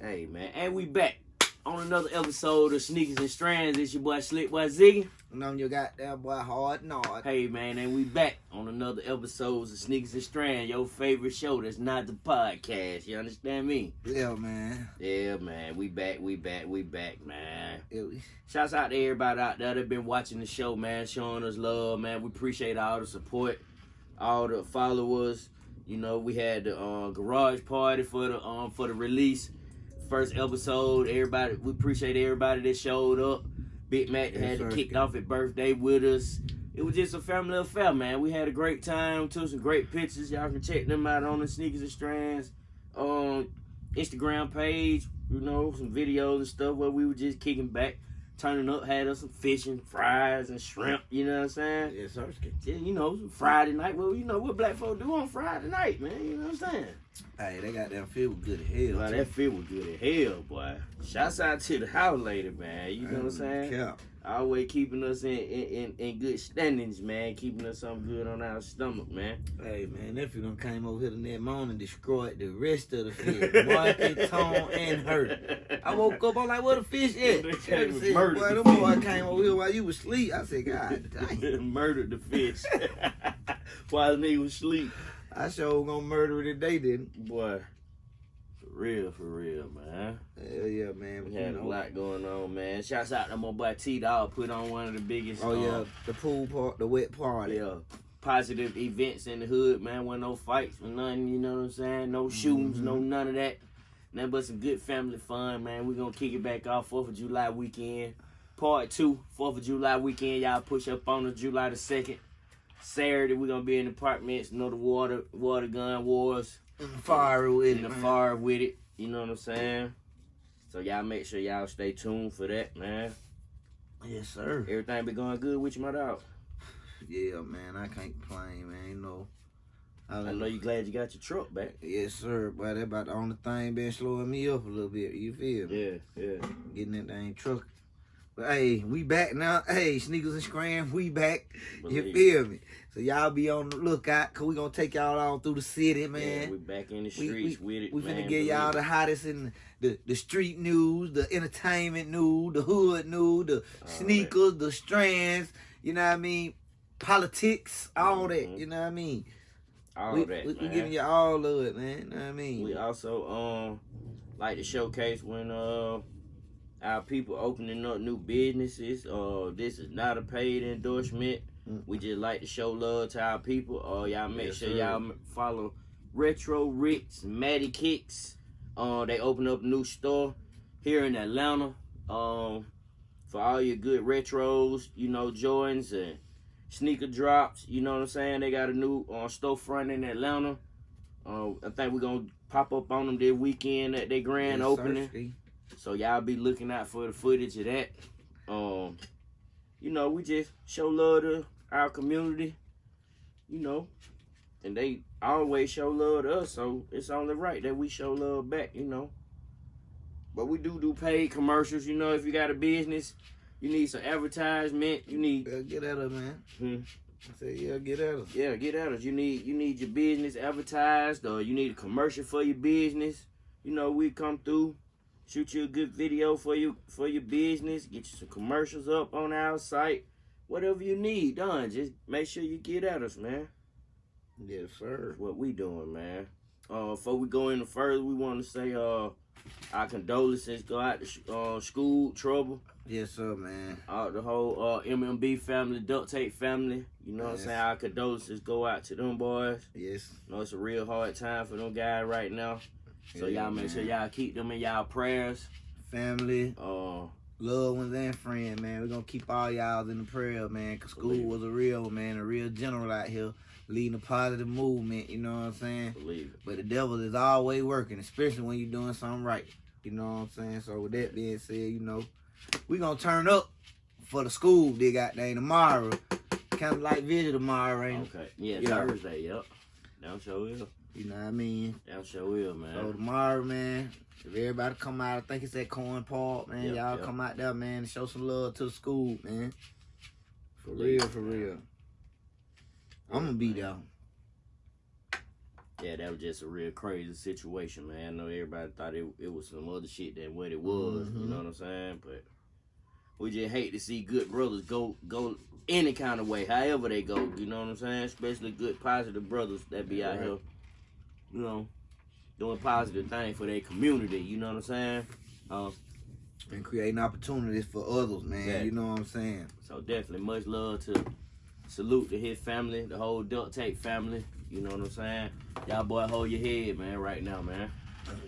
Hey man, and we back on another episode of Sneakers and Strands. It's your boy Slick Boy Ziggy. And I'm your goddamn boy Hard Nod. Hey man, and we back on another episode of Sneakers and Strands, your favorite show that's not the podcast. You understand me? Yeah, man. Yeah, man. We back, we back, we back, man. Yeah, we, Shouts out to everybody out there that been watching the show, man, showing us love, man. We appreciate all the support, all the followers. You know, we had the uh, garage party for the um for the release first episode. Everybody, we appreciate everybody that showed up. Big Mac Yes, had sir. kicked off his birthday with us. It was just a family affair, man. We had a great time. Took some great pictures. Y'all can check them out on the Sneakers and Strands um Instagram page. You know, some videos and stuff where we were just kicking back, turning up, had us some fish and fries and shrimp. You know what I'm saying? yeah, sir. You know, Friday night. Well, you know what black folk do on Friday night, man. You know what I'm saying? Hey, they got that feel good as hell. Well, that feel was good as hell, boy. Shouts out to the house lady, man. You know what I'm saying? Yeah. Always keeping us in, in, in, good standings, man. Keeping us something good on our stomach, man. Hey, man, if nephew done came over here the next morning and destroyed the rest of the fish. Market, tone, and hurt. I woke up, I'm like, where the fish at? They Said, murdered Boy, the them boy came over here while you was asleep. I said, God dang. Murdered the fish while the nigga was asleep. I sure gonna murder it today, didn't Boy, real, for real, man. Hell yeah, man. We had you a lot going on, man. Shouts out to my boy T Dog put on one of the biggest. Oh, yeah, um, the pool part, the wet party. yeah, positive events in the hood, man. Wasn't no fights or nothing, you know what I'm saying? No shootings, no none of that. Nothing but some good family fun, man. we gonna kick it back off 4th of July weekend. Part two, 4th of July weekend. Y'all push up on the July the 2nd. Saturday, we gonna be in the apartments, you know, the water water gun wars. Fire with in it, man. fire with it. You know what I'm saying? So y'all make sure y'all stay tuned for that, man. Yes, sir. Everything be going good with you, my dog. Yeah, man, I can't complain, man. You know, I know you glad you got your truck back. Yes, sir. But that about the only thing been slowing me up a little bit. You feel me? Yeah, yeah. Getting that dang truck. Hey, we back now. Hey, sneakers and scram, we back. You feel me? So y'all be on the lookout, cause we gonna take y'all all through the city, Yeah, man. we back in the We- streets with it, We man. finna get y'all the hottest in the, the street news, the entertainment news, the hood news, the that. sneakers, the strands, you know what I mean? Politics, all that, Mhm. you know what I mean? all we, that, we, we giving you all of it, man. You know what I mean? We also um like to showcase when uh our people opening up new businesses. Uh, this is not a paid endorsement. Mm. We just like to show love to our people. Uh, y'all make Yes, sure y'all follow Retro Ritz, Matty Kicks. Uh, they open up a new store here in Atlanta. Um, for all your good retros, you know Jordans and sneaker drops. You know what I'm saying? They got a new uh, storefront in Atlanta. Uh, I think we're gonna pop up on them this weekend at their grand Yes, opening. So y'all be looking out for the footage of that. Um, you know, we just show love to our community. You know, and they always show love to us, so it's only right that we show love back. You know. But we do do paid commercials. You know, if you got a business, you need some advertisement. You need Yeah, get at her, man. Hmm. I said, yeah, get at her. yeah, get at us. You need you need your business advertised or you need a commercial for your business. You know, we come through, shoot you a good video for you for your business, get you some commercials up on our site. Whatever you need done, just make sure you get at us, man. Yes, sir. That's what we doing, man. Uh, before we go any further, we want to say uh our condolences go out to sh- uh, school trouble. Yes, sir, man. uh, the whole uh, MMB family, Duct Tape family. You know what I'm Yes. saying? Our condolences go out to them boys. Yes. You know, it's a real hard time for them guys right now. So y'all make sure y'all keep them in y'all prayers. Family, Uh, loved ones, and friends, man. We're gonna keep all y'all in the prayer, man. Cause school was a real man, a real general out here, leading a positive movement. You know what I'm saying? believe it. But the devil is always working, especially when you're doing something right. You know what I'm saying? So with that being said, you know, we gonna turn up for the school. They got day tomorrow, kind of like visit tomorrow, ain't it? Okay. Yeah, Yeah. Thursday. Yep. Down show will. You know what I mean? Down show will, man. So tomorrow, man, if everybody come out, I think it's at Corn Park, man. Y'all yep. come out there, man, and show some love to the school, man. For real, for real. I'm gonna be there. yeah, that was just a real crazy situation, man. I know everybody thought it, it was some other shit than what it was. You Mhm. know what I'm saying? But we just hate to see good brothers go go any kind of way, however they go. You know what I'm saying? Especially good positive brothers that be out Right. here, you know, doing positive things for their community. You know what I'm saying? Uh, and creating opportunities for others, man. Exactly. You know what I'm saying? So definitely much love to salute to his family, the whole Duct Tape family. You know what I'm saying? Y'all boy hold your head, man, right now, man.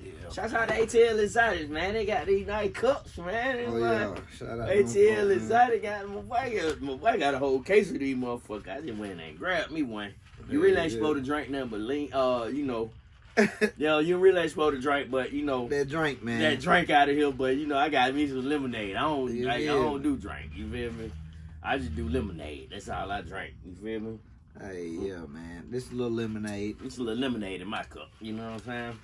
Yeah. Shouts out to ATL Exotics, man. They got these nice cups, man. Oh yeah. Shout out ATL folks, man. Exotic got my boy, got my boy got a whole case of these motherfuckers. I just went and grabbed me one. You really ain't Yeah, supposed to drink nothing but lean uh, you know. Yo, you really ain't supposed to drink, but you know that drink, man. that drink out of here, but you know, I got me some lemonade. I don't You I, I don't do drink, you feel me? I just do lemonade. That's all I drink. You feel me? Hey, yeah, man. This little lemonade. It's a little lemonade in my cup. You know what I'm saying?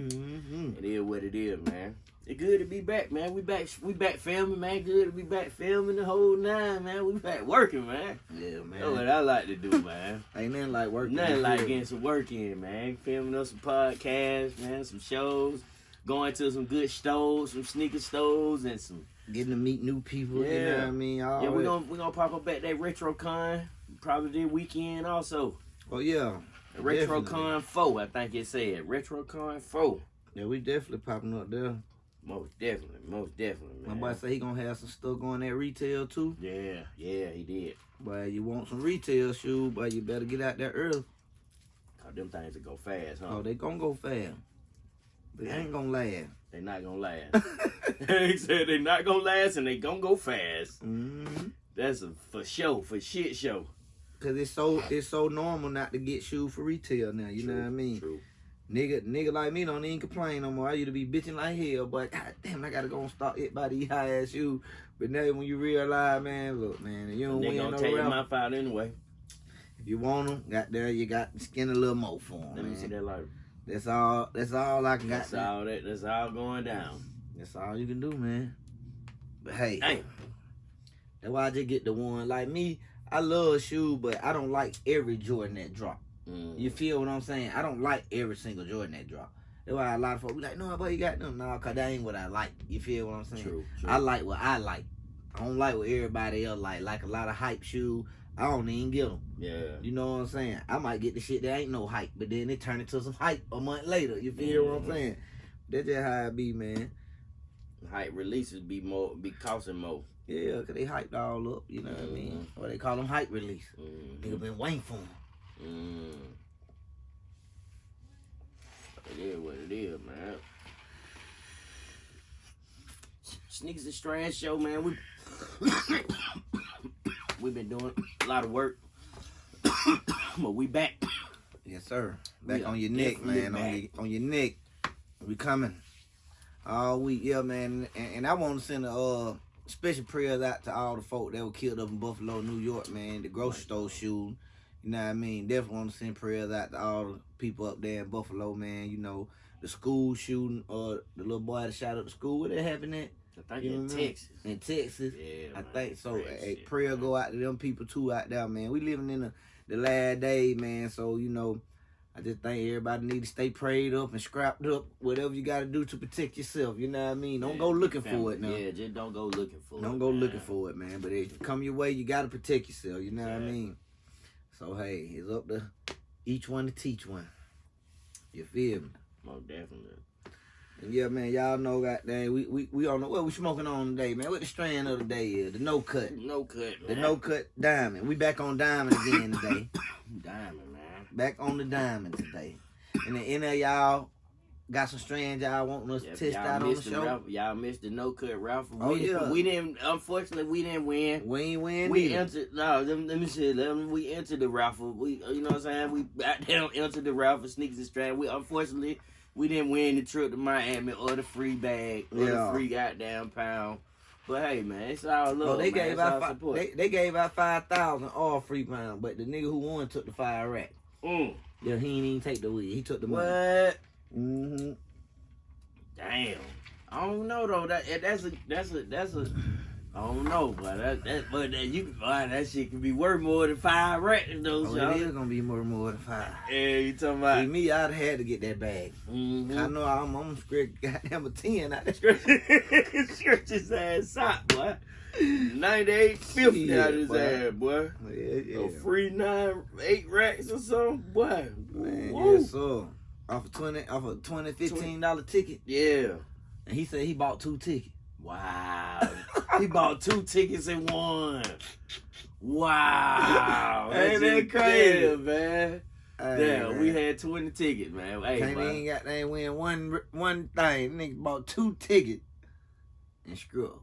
Mm-hmm. It is what it is, man. It's good to be back, man. We back we back filming, man. Good to be back filming the whole nine, man. We back working, man. Yeah, man. That's what. I like to do, man. Ain't nothing like working. Nothing like getting some work in, man. Filming us some podcasts, man, some shows, going to some good stores, some sneaker stores, and some getting to meet new people. You know Yeah. what I mean? All yeah. We're gonna we gonna pop up at that RetroCon probably this weekend also. Oh yeah. RetroCon four, I think it said RetroCon four. Yeah, we definitely popping up there. Most definitely, most definitely, My man. boy say he gonna have some stuff going at retail too. Yeah, yeah, he did. But you want some retail shoes, but you better get out there early. Cause them things will go fast, huh? Oh, they gonna go fast. They ain't gonna last. They not gonna last. he said they not gonna last and they gonna go fast. mm-hmm. That's a for show, for shit show. Cause it's so it's so normal not to get shoes for retail now. You know what I mean? True. Nigga, nigga like me don't even complain no more. I used to be bitching like hell, but god damn, I gotta go and start it by these high ass shoes. But now when you realize, man, look, man, you don't They win no take round. mouth out anyway. If you want them, got there, you got to skin a little more for 'em, Let me see that light. That's all. That's all I can got. That's all that. That's all going down. That's all you can do, man. But hey, Damn. that's why I just get the one. Like me, I love shoes, but I don't like every Jordan that drop. Mm. You feel what I'm saying? I don't like every single Jordan that drop. That's why a lot of folks be like, no, but you got them. No, cause that ain't what I like. You feel what I'm saying? True. True. I like what I like. I don't like what everybody else like. Like a lot of hype shoe. I don't even get them. yeah. You know what I'm saying? I might get the shit that ain't no hype, but then it turn into some hype a month later. You feel what I'm Mhm. saying? That's just how it be, man. Hype releases be more, be costing more. Yeah, cause they hyped all up. You know what I mean? Or they call them hype release. Mm. Nigga been waiting for 'em. Mm. It is what it is, man. Sneakers and Strands show, man. We we've been doing a lot of work, but we back. Yes, sir. Back We on your neck, definitely man. On your, on your neck. We coming all week, yeah, man. And, and I want to send a uh, special prayers out to all the folk that were killed up in Buffalo, New York, man. The grocery store shooting. You know what I mean? Definitely want to send prayers out to all the people up there in Buffalo, man. You know, the school shooting, or the little boy that shot up the school. Where that happened at? I think You in? Texas. In Texas. Yeah, I man. think so. A shit, prayer man. go out to them people too out there, man. We living in the, the last day, man. So you know, I just think everybody need to stay prayed up and scrapped up. Whatever you got to do to protect yourself. You know what I mean? Don't Yeah, go looking family. for it now. Yeah, just don't go looking for it. Don't go man. looking for it, man. But if it come your way, you got to protect yourself. You know what I mean? So hey, it's up to each one to teach one. You feel me? Most definitely. And yeah, man, y'all know, goddamn, we we we on the what we smoking on today, man. What the strand of the day is? The no cut. No cut, The no cut diamond. We back on diamond again today. diamond, man. back on the diamond today. And then any of y'all got some strands y'all wanting us to test out on the show? Y'all missed the no cut raffle. Oh, we, yeah. we didn't. Unfortunately, we didn't win. We ain't win We neither. entered. No, let, me- let me see. Let me, we entered the raffle. We, you know what I'm saying? We got down entered the raffle. Sneakers and strand. We unfortunately we didn't win the trip to Miami or the free bag or Yeah. the free goddamn pound. But hey, man, it's all love. Oh, they man. gave out all fi- support. they, they gave out five thousand all free pound, but the nigga who won took the five rack. Mm. Yeah, he ain't even take the weed. He took the money. What? Mm-hmm. Damn. I don't know though. That that's a that's a that's a I don't know, but that that but that you boy, that shit can be worth more than five racks though, Oh, y'all. it is gonna be more more than five. Yeah, you talking See, about me, I'd had to get that bag. I mm-hmm. know I'm, I'm scared goddamn a 10 out there. Stretch his ass out, boy. 98 50 Shit, out his boy. ass, boy. Yeah, yeah. A free nine, eight racks or something, boy. Man, yes, sir. Off a 20, off a 20, 15 dollar ticket. Yeah. And he said he bought two tickets. Wow. he bought two tickets and one. Wow. Ain't That's that crazy? Yeah, man. Man. we had 20 tickets, man. Hey, Can't man. even got they win one one thing. Nigga bought two tickets and screw up.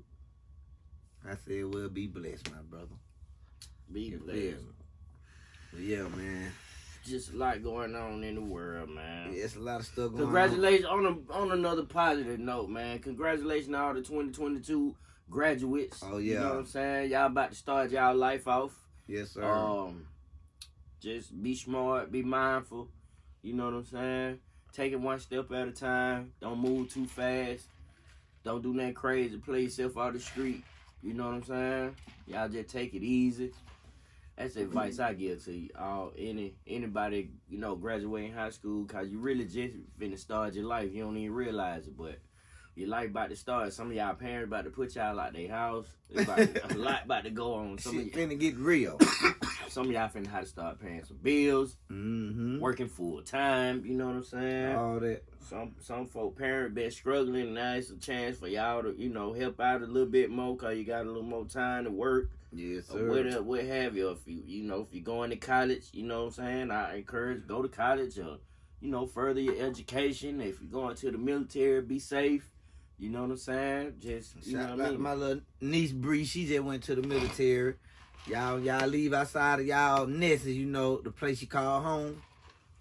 I said, well, be blessed, my brother. Be blessed. But yeah, man. Just a lot going on in the world, man. Yeah, it's a lot of stuff going Congratulations on a, on another positive note, man. Congratulations to all the 2022 graduates. Oh, yeah. You know what I'm saying? Y'all about to start y'all life off. Yes, sir. Um, just be smart, be mindful. You know what I'm saying? Take it one step at a time. Don't move too fast. Don't do nothing crazy. Play yourself out the street. You know what I'm saying? Y'all just take it easy. That's the advice I give to you all any anybody you know graduating high school because you really just finna start your life. You don't even realize it, but your life about to start. Some of y'all parents about to put y'all out their house. To- a lot about to go on. Some of Shit y'all, finna get real. some of y'all finna have to start paying some bills, mm-hmm. working full time. You know what I'm saying? All that. Some some folk parent been struggling. Now it's a chance for y'all to you know help out a little bit more cause you got a little more time to work Yes, or sir. what uh, what have you. If you you know if you're going to college, you know what I'm saying. I encourage go to college or you know further your education. If you're going to the military, be safe. You know what I'm saying? Just you Shout know what out I mean. my little niece Bree. She just went to the military. Y'all, y'all leave outside of y'all nests, you know, the place you call home.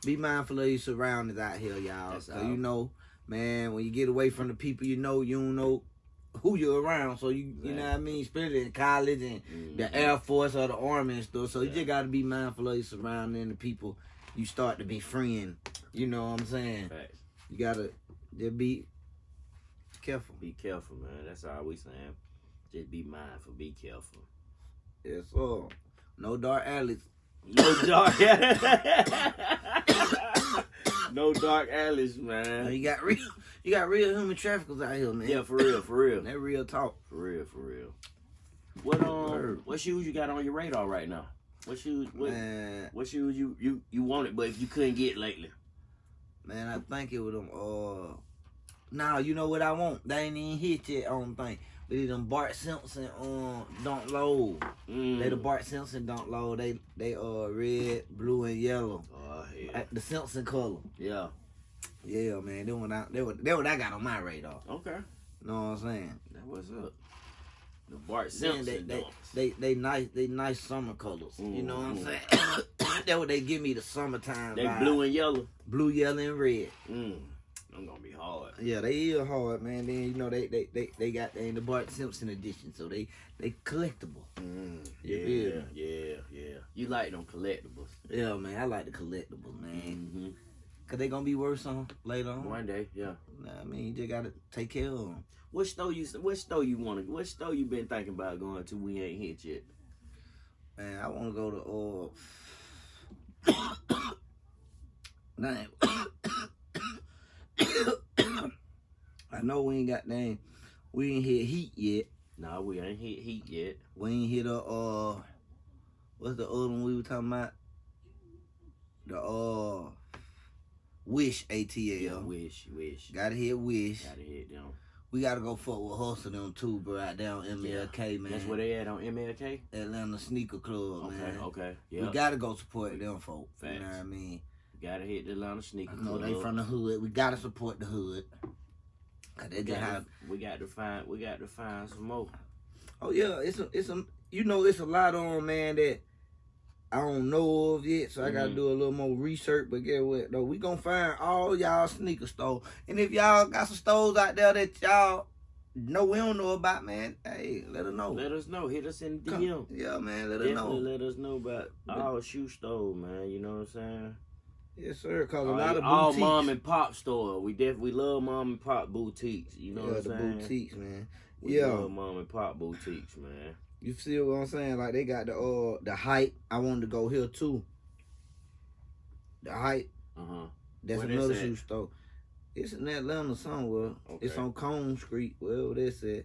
Be mindful of your surroundings out here, y'all. That's so all. you know, man, when you get away from the people you know, you don't know who you're around. So you, you know what I mean, especially in college and Mhm. the Air Force or the Army and stuff. So you just gotta be mindful of your surrounding the people you start to be friend. You know what I'm saying? You gotta just be careful. Be careful, man. That's all we saying. Just be mindful. Be careful. Yes, sir. No dark alleys. No dark. no dark alleys, man. You got real, you got real human traffickers out here, man. Yeah, for real, for real, that real talk. for real, for real. What um, what shoes you got on your radar right now? What shoes? What, Man, what shoes you you you wanted, but you couldn't get lately? man, I think it was them. Uh, now you know what I want. They ain't even hit yet on thing. It them Bart Simpson um Dunk Low. Mm. They the Bart Simpson Dunk Low. They they uh red, blue, and yellow. Oh yeah, Like The Simpson color. yeah. Yeah, man. They what I they what, they what I got on my radar. Okay, Know what I'm saying? that was up. The Bart Then Simpson. they, they, they they nice they nice summer colors. You know what I'm Mhm. saying? that what they give me the summertime. They vibe. blue and yellow. blue, yellow, and red. Mm. I'm gonna be hard. Yeah, they is hard, man. Then you know they they they, they got they in the Bart Simpson edition, so they they collectible. Mm. Yeah, yeah, yeah. You like them collectibles. Yeah, man, I like the collectibles, man, Mm-hmm. cause they gonna be worth some later on. One day, yeah. Nah, I mean, you just gotta take care of them. What store you what store you wanna what store you been thinking about going to we ain't hit yet? Man, I want to go to uh. Name. I know we ain't got name. We ain't hit heat yet. Nah, we ain't hit heat yet. We ain't hit a uh. What's the other one we were talking about? The uh. Wish ATL. Yeah, wish, wish. Gotta hit Wish. Gotta hit them. We gotta go fuck with Hustle them too, bro. Out down MLK, man. That's where they at on MLK? Atlanta Sneaker Club, Okay, man. okay. We gotta go support them folk. You know what I mean? Gotta hit the Atlanta sneaker. I know they from the hood. We gotta support the hood. Cause they we just got, have. to, we got to find we got to find some more. Oh yeah, it's a, it's a. You know, it's a lot on man that I don't know of yet. So I gotta Mhm. do a little more research. But get what though? We gonna find all y'all sneaker stores. And if y'all got some stores out there that y'all know we don't know about, man, hey, let us know. Let us know. Hit us in the Come- DM. Yeah, man, let us Definitely know. let us know about our shoe store, man. You know what I'm saying? Yes, sir. Cause a All- lot of all boutiques. mom and pop store. We definitely love mom and pop boutiques. You know yeah, what I'm the saying? boutiques, man. We Yeah. love mom and pop boutiques, man. You see what I'm saying? Like they got the uh the height. I wanted to go here too. The height. Uh huh. That's another shoe store. It's in Atlanta somewhere. Okay. It's on Cone Street, wherever that's at.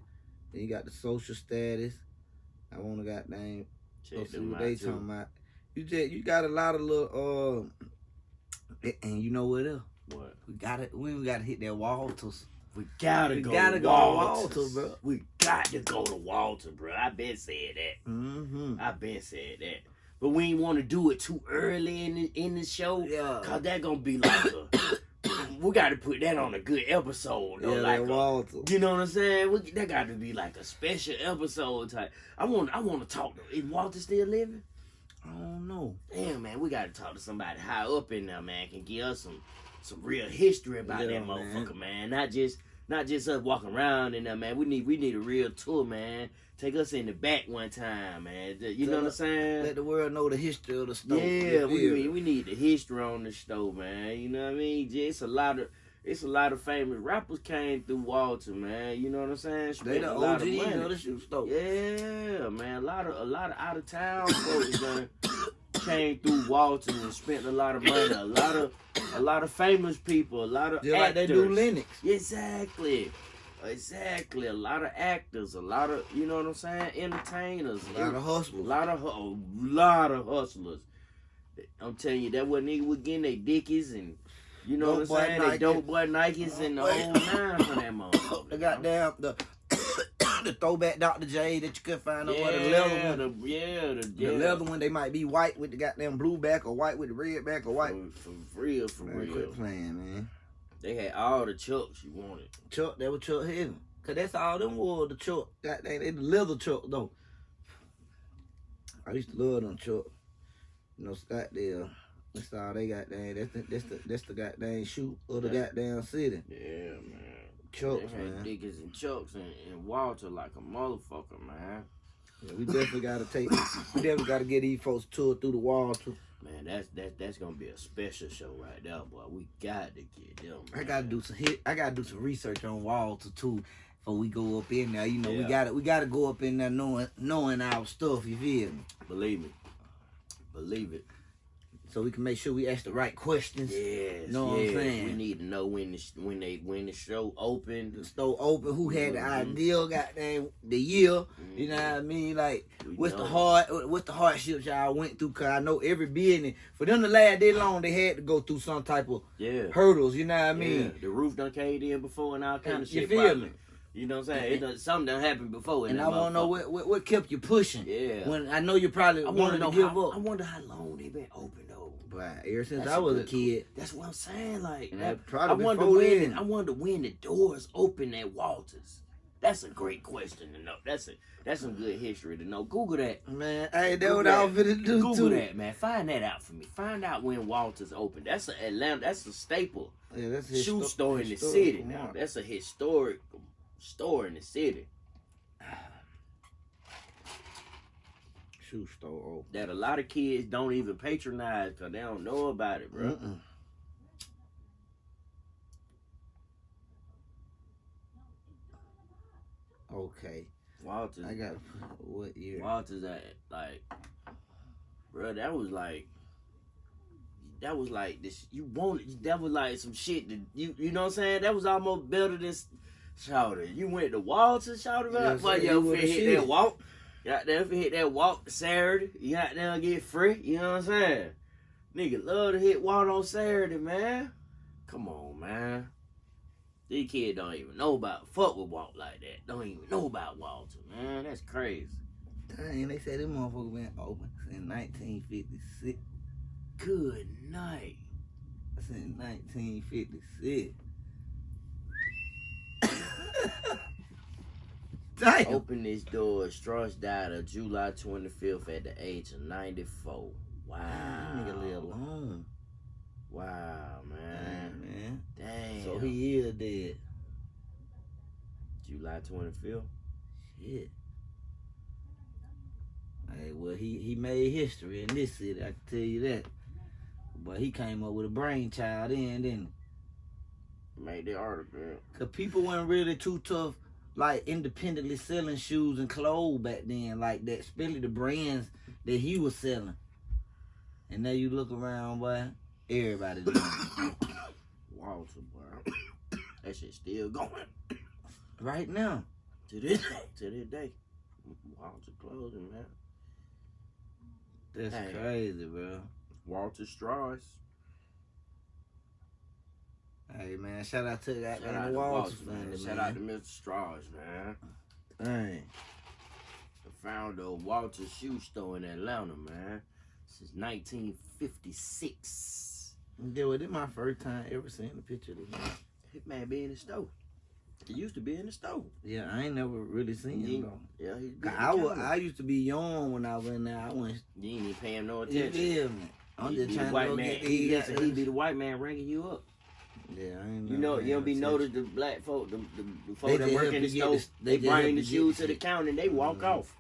Then you got the social status. I wanna got name. Check see what they too. talking about. You just you got a lot of little uh and you know what else? What? We got it. We got to hit that Walters. We gotta We go. gotta to go to Walters. Walter, bro. We got to go to Walter, bro. I been said that. Mm-hmm. I been said that. But we ain't want to do it too early in the, in the show. Yeah. Cause that gonna be like a. we got to put that on a good episode though. Yeah, like that a- Walter. You know what I'm saying? We, that got to be like a special episode type. I want I want to talk to is Walter still living? I don't know. Damn man, we got to talk to somebody high up in there, man. Can give us some some real history about Yeah, that motherfucker, man. Not just not just us walking around in there, man. We need we need a real tour, man. Take us in the back one time, man. You know what I'm saying? Let the world know the history of the store. Yeah, we, we, we need the history on the stove, man. You know what I mean? Just a lot of it's a lot of famous rappers came through Walter, man. You know what I'm saying? They the of OGs money. of the shoe store. Yeah, man. A lot of a lot of out of town folks done came through Walter and spent a lot of money. A lot of a lot of famous people. A lot of Just like they do actors. Lennox. Exactly. Exactly. A lot of actors. A lot of you know what I'm saying? Entertainers. A lot of hustlers, A lot of a lot of hustlers. I'm telling you, that what nigga was getting they dickies and you know what I'm saying? They dope boy Nikes and the whole nine for that motherfucker. the goddamn the the throwback Dr. J that you could find Yeah, over the leather one. the, yeah, the, The yeah. leather one they might be white with the goddamn blue back or white with the red back or white. For, for real, for Man, real. quit playing, man. They had all the chucks you wanted. Chuck, that was Chuck Heavy. Cause that's all them wore the Chuck. That they, they the leather Chuck though. I used to love them Chuck. You know, Scottsdale. That's all they got there. That's the that's the that's the goddamn shoe of the Yeah. goddamn city. Yeah, man. Had man. Dickies and Chucks and, and Walter like a motherfucker, man. Yeah, we definitely gotta take we definitely gotta get these folks tour through the wall too. Man, that's that that's gonna be a special show right there, boy. We got to get them. I gotta do some hit I gotta do some research on Walter too before we go up in there. You know, we gotta we gotta go up in there knowing knowing our stuff, you feel me? Believe me. Believe it. So we can make sure we ask the right questions. Yes. You know what I'm saying? We need to know when the when they when the show opened. The store open, who had the Mhm. idea, goddamn the year, you know what I mean? Like We what's the hard what's the hardships y'all went through? Cause I know every business for them to last that long they had to go through some type of Yeah. hurdles, you know what I mean? yeah. The roof done caved in before and all kind of You shit. feel probably. me? You know what I'm saying? It done, something done happened before. And I wanna know what, what what kept you pushing. Yeah. When I know you probably I want wanted to know give up. I wonder how long they been open But ever since That's I was a kid, That's what I'm saying. Like, that, I wonder before when. then. I wonder when the doors open at Walters. That's a great question to know. That's a that's some good history to know. Google that. Man, hey, that what I was finna do Google too. that, man. Find that out for me. Find out when Walters opened. That's a Atlanta. That's a staple Yeah, that's shoe histo- store in the city. Now that's a historic store in the city shoe store. That a lot of kids don't even patronize because they don't know about it, bro. Mm-mm. Okay, Walters. I got what year? Walters at like, bro, that was like, that was like this. You wanted that was like some shit that you you know what I'm saying. That was almost better than Shouter. You went to Walters, Yes, yes, but sir, yo, he if was you the hit that walk, got there if you hit that walk Saturday, you got there and get free. You know what I'm saying? Nigga love to hit walk on Saturday, man. Come on, man. These kids don't even know about fuck with walk like that. Don't even know about Walter, man. That's crazy. Dang, they said this motherfucker been open since 1956. Good night. Since 1956. Damn. Open this door. Strauss died on July 25th at the age of 94. Wow. That nigga live long. Wow, Man, man. man. Damn. So he is dead. July 25th. Shit. Hey, well, he, he made history in this city, I can tell you that. But he came up with a brainchild then, didn't he? Made the article. Cause people weren't really too tough, like independently selling shoes and clothes back then, like that. Especially the brands that he was selling. And now you look around, boy, everybody doing. Walter, boy. That shit still going. right now. To this day. To this day. Walter clothing, man. That's Hey. crazy, bro. Walter Strauss. Hey man, shout out to that Shout man, out the to Walters family, man. Shout out to Mr. Strauss, man. Dang. The founder of Walter Shoe Store in Atlanta, man. Since 1956. Yeah, well, this my first time ever seeing a picture of this man. Man be in the store. He used to be in the store. Yeah, I ain't never really seen him though. Yeah, he's Cause I was, I used to be young when I was in there. I went, You ain't even pay him no attention. yeah, man. I'm He just trying to white go man. get He, these. listen, he be the white man ringing you up. Yeah, I ain't You know, you don't be noticed the black folk, the, the, the folk They that work in the store, this- they, they bring the shoes to the counter and they walk Mhm. off.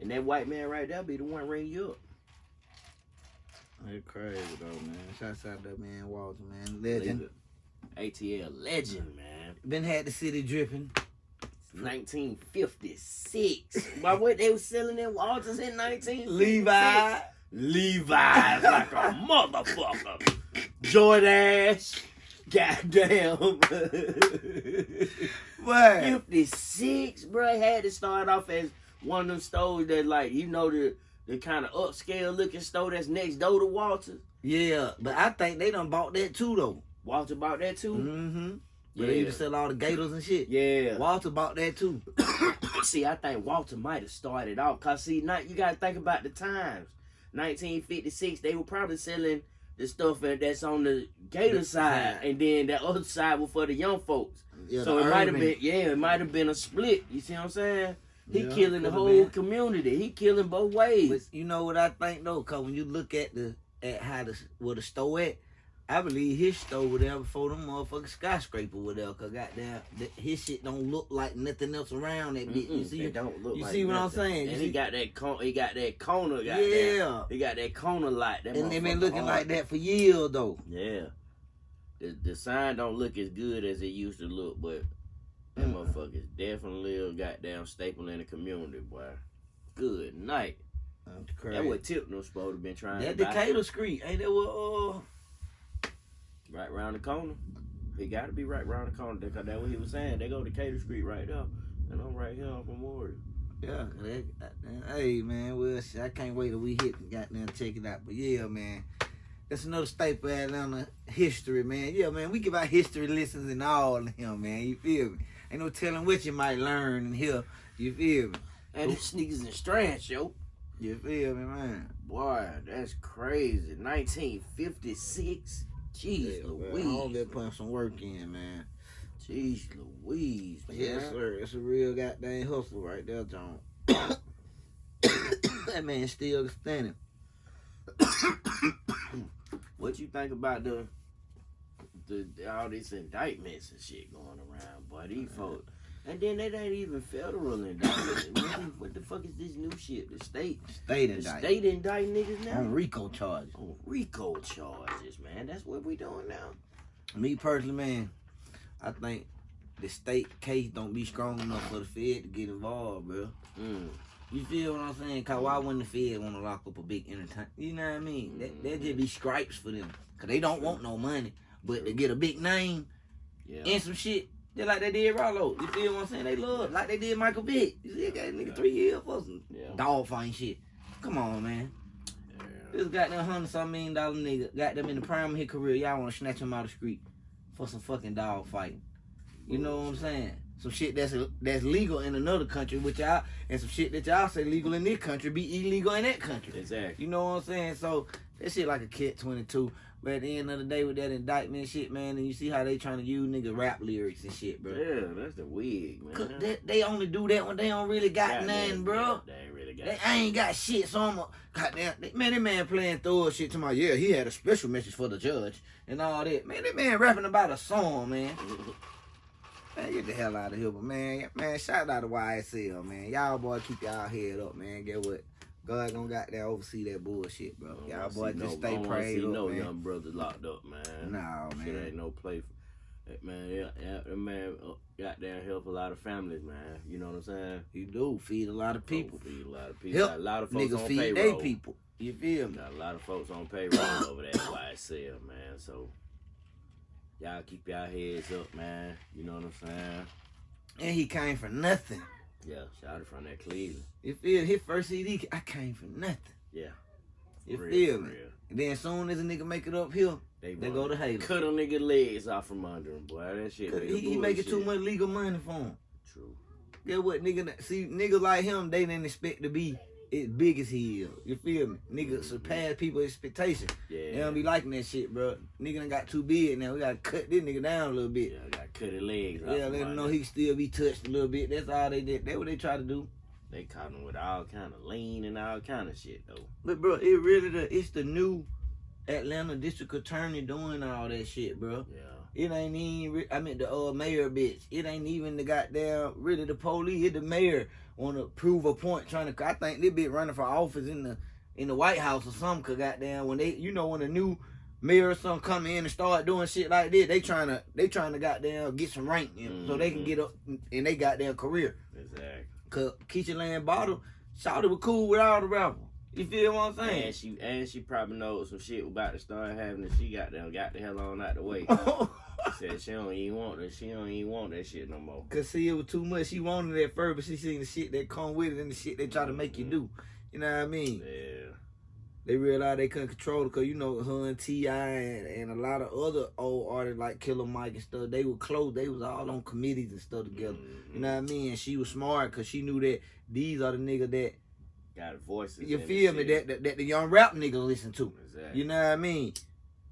And that white man right there be the one ringing you up. That's crazy though, man. Shouts out that man Walter, man, legend. ATL legend, man. Been had the city dripping. 1956. Why what they was selling in Walters in 1956? Levi. Levi's like a motherfucker. Jordache. Goddamn. What? 56, bro. Had to start off as one of them stores that, like, you know, the the kind of upscale looking store that's next door to Walter. Yeah, but I think they done bought that too though. Walter bought that too. Mm-hmm. Yeah. they used to sell all the gators and shit. Yeah. Walter bought that too. see, I think Walter might have started off. Cause see, now you gotta think about the times. 1956, they were probably selling the stuff that's on the Gator side, and then the other side was for the young folks. Yeah, so it might have been, yeah, it might have been a split. You see what I'm saying? He Yeah, killing the whole been. community. He killing both ways. But you know what I think though, cause when you look at the at how the where the store at, I believe his store was there before them motherfucking skyscraper was there. Cause goddamn, th- his shit don't look like nothing else around that bitch. You see? they don't look you like see what I'm nothing. saying? You And see- he got that con- he got that corner. Got Yeah. He got that corner light. That And they been looking hard. like that for years though. Yeah. The the sign don't look as good as it used to look, but that Mm. motherfucker's definitely a goddamn staple in the community, boy. Good night. That's That what Tipton was supposed to been trying That. Decatur Street, ain't that what? Uh, Right round the corner. He got to be right round the corner because that's what he was saying. They go to Decatur Street right there, and I'm right here on Memorial. yeah. Goddamn- uh, hey man, well, shit, I can't wait till we hit and goddamn check it out. But yeah, man. That's another staple of Atlanta history, man. Yeah, man, we give out history lessons and all in here, man. You feel me? Ain't no telling what you might learn in here. You feel me? And this niggas and Strange, yo. You feel me, man? Boy, that's crazy. 1956. Jeez Yeah, man. Louise. All that putting some work in, man. Jeez Louise, man. Yes, sir. It's a real goddamn hustle right there, John. that man still standing. What you think about the, the all these indictments and shit going around, buddy? These folks. And then it ain't even federal indictments. what, the, what the fuck is this new shit? The state, State indicted. state indict niggas now On RICO charges. on RICO charges, man. That's what we doing now. Me personally, man, I think the state case don't be strong enough for the Fed to get involved, bro. Mm. You feel what I'm saying? Cause why wouldn't the Fed want to lock up a big entertainment? You know what I mean? That that just be stripes for them. Cause they don't want no money, but to get a big name Yeah. and some shit, just like they did Rollo. You feel what I'm saying? They love like they did Michael Vick. You see, that guy nigga three years for some Yeah. dog fighting shit. Come on, man. yeah. This goddamn hundred some million dollar nigga got them in the prime of his career. Y'all want to snatch him out of the street for some fucking dog fighting. You know what I'm saying? Some shit that's that's legal in another country, which y'all and some shit that y'all say legal in this country be illegal in that country. Exactly. You know what I'm saying? So that shit like a kid 22. But at the end of the day, with that indictment shit, man, and you see how they trying to use nigga rap lyrics and shit, bro. Yeah, that's the wig, man. They, they only do that when they don't really got Goddamn, nothing, bro. They ain't really got They I ain't got shit, so I'm a, goddamn, man, that man playing through shit to my, yeah, he had a special message for the judge and all that. Man, that man rapping about a song, man. Man, get the hell out of here, but man, man, shout out to YSL, man. Y'all boy keep y'all head up, man. Get what? God gonna got there oversee that bullshit, bro. Y'all boys just no, stay I prayed up, no man. young brother locked up, man. Nah, Shit ain't no play. For, man, yeah, yeah, that man, uh, goddamn help a lot of families, man. You know what I'm saying? You do feed a lot of people. Feed a lot of people. Help Got a lot of folks Nigga on feed they payroll. people. You feel me? Got a lot of folks on payroll over that YSL, man. So y'all keep y'all heads up, man. You know what I'm saying? And he came for nothing. Yeah, shout out from that Cleveland. You feel his first CD? I came for nothing. Yeah. You real, feel me? real. And then soon as a nigga make it up here, They, They go to Halo. Cut a nigga legs off from under him, boy. That shit. he, he making too much legal money for him. True. Get what nigga? See niggas like him, they didn't expect to be as big as he is. You feel me? Nigga surpass people's expectations. Yeah. They don't be liking that shit, bro. Nigga done got too big now. We gotta cut this nigga down a little bit. Yeah, gotta cut his legs. Yeah, let him know he still be touched a little bit. That's all they did. That's what they try to do. They caught him with all kind of lean and all kind of shit though. But bro, it really the it's the new Atlanta district attorney doing all that shit, bro. Yeah. It ain't even. I mean the uh, mayor bitch. It ain't even the goddamn really the police. It the mayor want to prove a point, trying to. I think they be running for office in the in the White House or something. Cause goddamn when they, you know, when a new mayor or something come in and start doing shit like this, they trying to they trying to goddamn get some rank, you know, so they can get mm-hmm. up in they goddamn career. Exactly. Cause Keisha Lance Bottoms, Shawty was cool with all the rappers. You feel what I'm saying? And she and she probably knows some shit about to start happening. She got them got the hell on out the way. Said she don't even want that. She don't even want that shit no more. Cause see, it was too much. She wanted that at first, but she seen the shit that come with it and the shit they try to make you do. You know what I mean? Yeah. They realized they couldn't control it, cause you know her and T.I. and, and a lot of other old artists like Killer Mike and stuff. They were close. They was all on committees and stuff together. Mhm. You know what I mean? And she was smart, cause she knew that these are the niggas that Got voices. you feel me that, that that the young rap niggas listen to. Exactly. You know what I mean?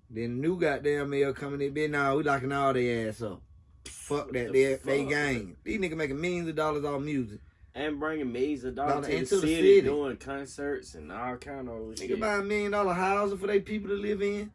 Then the new goddamn mail coming in, bitch. Nah, we locking all their ass up. Fuck that, The they they fuck? gang. These niggas making millions of dollars off music. And bringing millions of dollars Dollar to the into the city, city. doing concerts and all kind of Nigga shit. buy a million dollar housing for they people to live in.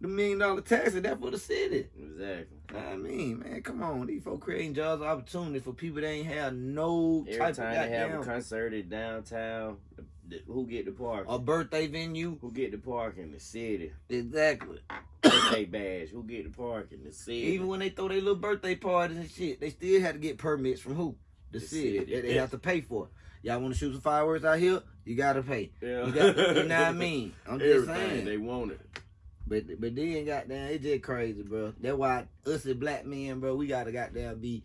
The million dollar taxes, that for the city. Exactly. I mean, man, come on. These folks creating jobs opportunity for people that ain't have no Every type time of they have a concert in downtown, the, the, who get the park? a birthday venue. Who get the park in the city? Exactly. Birthday badge. Who get the park in the city? Even when they throw their little birthday parties and shit, they still had to get permits from who? The, The city, city, that they have to pay for. It. Y'all want to shoot some fireworks out here? You gotta pay. yeah. You, got, you know what I mean? I'm just saying. they want it. But but then goddamn, it just crazy, bro. That's why us as black men, bro, we gotta goddamn be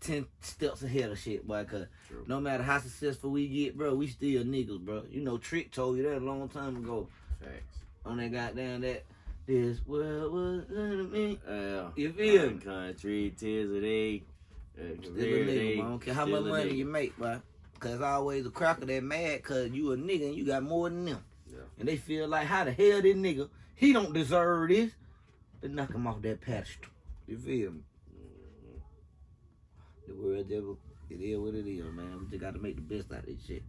ten steps ahead of shit, boy. Cause True. no matter how successful we get, bro, we still niggas, bro. You know, Trick told you that a long time ago Facts. on that goddamn that this world was under me. Yeah. You feel me? Country, tears of day. uh, Still a nigga, day. I don't care how much money nigga. you make, bro. Cause always a cracker that mad cause you a nigga and you got more than them. Yeah. And they feel like how the hell this nigga, he don't deserve this. They knock him off that pedestal. You feel me? The world devil, it is what it is, man. We just gotta make the best out of this shit.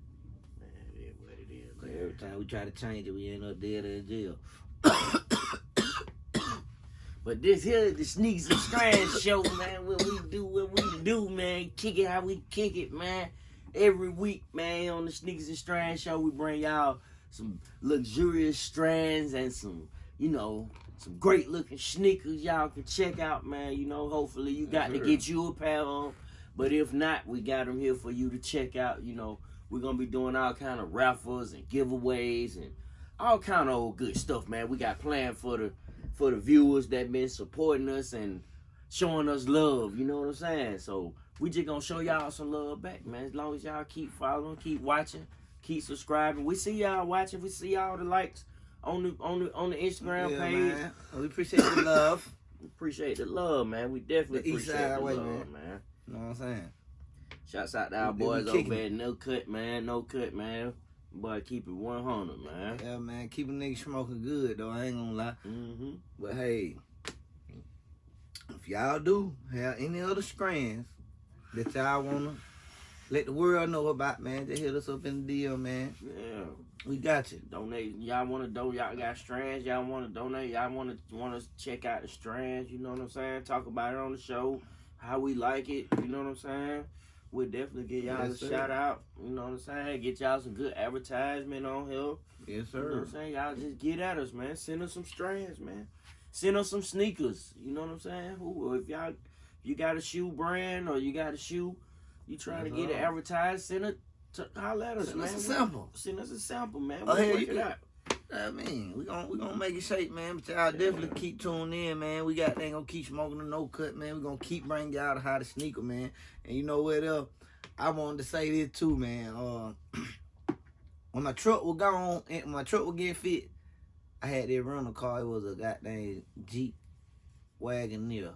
Man, it is what it is, man. every time we try to change it, we end up dead in jail. But this here is the Sneaks and Strands show, man. What we do, what we do, man. Kick it how we kick it, man. Every week, man, on the Sneakers and Strands show, we bring y'all some luxurious strands and some, you know, some great looking sneakers y'all can check out, man. You know, hopefully you got to get you a pair on. But if not, we got them here for you to check out. You know, we're gonna be doing all kind of raffles and giveaways and all kind of old good stuff, man. We got planned for the for the viewers that been supporting us and showing us love. You know what I'm saying? So we just gonna show y'all some love back, man. As long as y'all keep following, keep watching, keep subscribing. We see y'all watching. We see all the likes on the on the on the Instagram Yeah, page. man. We appreciate the love. We appreciate the love, man. We definitely The appreciate the way, love, man. You know what I'm saying? Shouts out to our boys over at No Cut, man. No Cut, man. Boy, keep it 100, man. Yeah, man. Keep a nigga smoking good, though. I ain't gonna lie. Mm-hmm. But hey, if y'all do have any other strands that y'all wanna let the world know about, man, just hit us up in the deal, man. Yeah. We got you. donate. Y'all want to donate? Y'all got strands. Y'all want to donate? Y'all want to want to check out the strands? You know what I'm saying? Talk about it on the show. How we like it. You know what I'm saying? we'll definitely get y'all Yes, a sir. shout out. You know what I'm saying? Get y'all some good advertisement on here. Yes, You know what sir. I'm saying? Y'all just get at us, man. Send us some strands, man. Send us some sneakers. You know what I'm saying? Who if y'all if you got a shoe brand or you got a shoe, you trying to get it uh-huh. advertised, send it to holler at us, Send man. us a sample. Send us a sample, man. Oh, We'll hell, work you it out. I mean, we gon' we gonna make it shape, man. But y'all definitely keep tuning in, man. We got they gonna keep smoking the no cut, man. We gonna keep bringing y'all the hottest sneaker, man. And you know what else? I wanted to say this too, man. Uh, when my truck was gone, and my truck was getting fit, I had that rental car. It was a goddamn Jeep Wagoneer.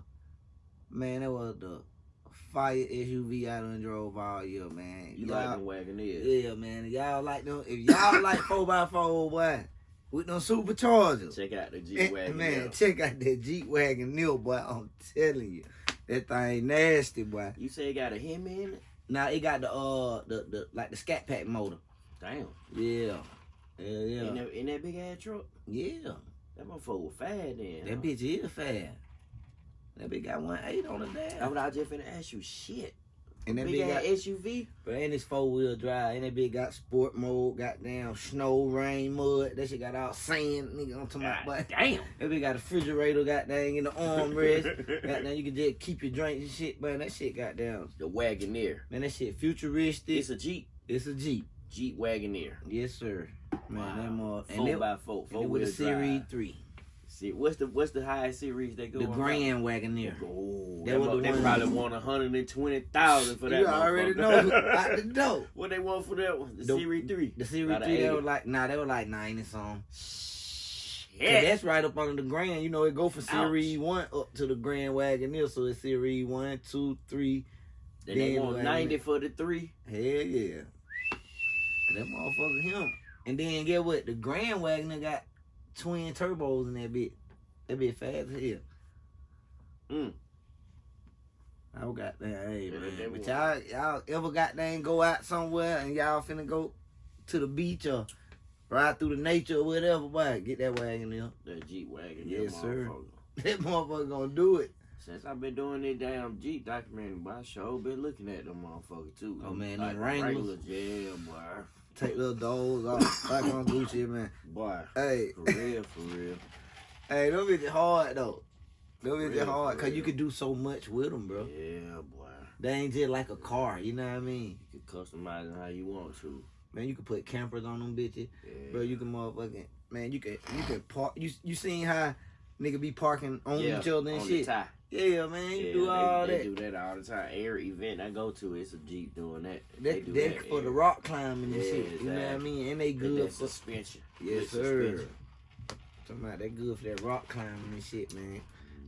Man, that was the fire SUV I done drove all year, man. You like them Wagoneers. yeah, man. Y'all like them? If y'all like four x four, boy, with them superchargers, Check out the G eh, Wagon. man, check out that Jeep Wagoneer, boy. I'm telling you, that thing nasty, boy. You say it got a Hemi in it? Now it got the uh the the like the Scat Pack motor. Damn. Yeah, yeah, In, yeah, that, in that big ass truck? yeah. That motherfucker was fast then. That huh? bitch is fast. That bitch got one eight on the That's damn. what I just finna ask you. Shit. And that big bitch got, SUV? but and it's four wheel drive. And that bitch got sport mode. Goddamn snow, rain, mud. That shit got all sand, nigga. I'm talking about, damn. That bitch got a refrigerator, goddamn, in the armrest. goddamn, you can just keep your drinks and shit, man. That shit, goddamn. the Wagoneer. Man, that shit futuristic. It's a Jeep. It's a Jeep. Jeep Wagoneer. Yes, sir. Man, that more. And Four it, by four. and Four it with a Series 3. See, what's the what's the highest series they go The on? Grand Wagoneer. Oh, That that was the they one- probably want a hundred and twenty thousand for that. You already know. motherfucker. Out the door. what they want for that one? The, The- Series three. The Series About 3, they were like, nah, they were like 90 something. Yeah. that's right up under the Grand. You know, it go from Series Ouch. 1 up to the Grand Wagoneer. So it's Series 1, 2, 3. Then they Then want ninety for the three. Hell yeah. That motherfucker him. And then get what? The Grand Wagoneer got twin turbos in that bit. That bit fast as hell. Mm. I got that. Hey Yeah, man. But y'all y'all ever got and go out somewhere and y'all finna go to the beach or ride through the nature or whatever, boy, get that wagon there. That Jeep wagon. Yes, that sir. motherfucker. That motherfucker gonna do it. Since I've been doing this damn Jeep documentary, boy, I sure been looking at them motherfuckers too. Oh, man, like them the Wranglers? Yeah, boy. Take little dogs off. like on Gucci, man. Boy. Hey, For real, for real. hey, them bitches hard though. Bitches Real, hard cause you can do so much with them, bro. Yeah, boy. They ain't just like a car, you know what I mean? You can customize it how you want to. Man, you can put campers on them bitches, Yeah. bro. You can motherfucking man, you can you can park. You you seen how nigga be parking on yeah, each other and shit? Yeah, man, you Yeah, do they, all they that. do that all the time. Every event I go to, it's a Jeep doing that. They That do that that for the rock climbing and Yeah, shit. You know what I mean? And they good for suspension. yes sir. suspension. Talking about that good for that rock climbing and shit, man.